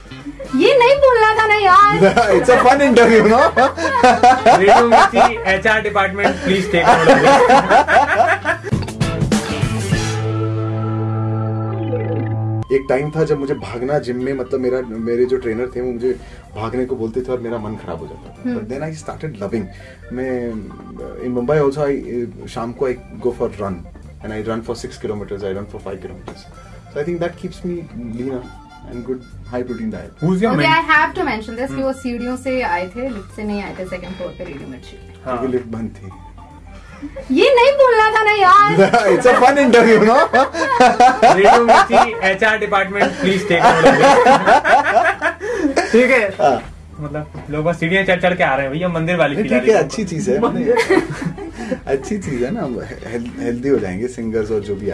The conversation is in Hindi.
ये नहीं बोलना था ना यार। It's a fun interview, no? Radio Mirchi HR department please take एक टाइम था जब मुझे भागना जिम में मतलब मेरा मेरे जो ट्रेनर थे वो मुझे भागने को बोलते थे और मेरा मन खराब हो जाता था। But then I started loving मैं इन मुंबई आल्सो आई शाम को I go for run and I run for six kilometres I run for five kilometres so I think that keeps me leaner and good high protein diet your okay I have to mention this कि वो सीढ़ियों से आए थे लिफ्ट से नहीं आए थे सेकंड फ्लोर पे रेडियो मिर्ची। हाँ। क्योंकि लिफ्ट बंद थी। ये नहीं बोलना था ना यार। It's a fun interview, no? Radio Mirchi HR department please take ठीक है। हाँ। मतलब लोग बस सीढ़ियाँ चढ़ चढ़ के आ रहे हैं भैया मंदिर वाली ठीक है अच्छी चीज़ है अच्छी चीज़ है ना हेल्दी हो जाएँगे सिंगर्स और जो भी